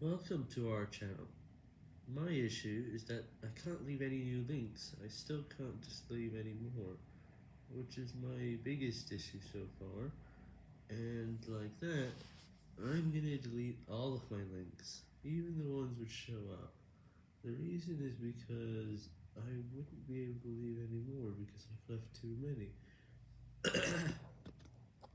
Welcome to our channel. My issue is that I can't leave any new links. I still can't just leave any more, which is my biggest issue so far. And like that, I'm gonna delete all of my links, even the ones which show up. The reason is because I wouldn't be able to leave any more because I've left too many.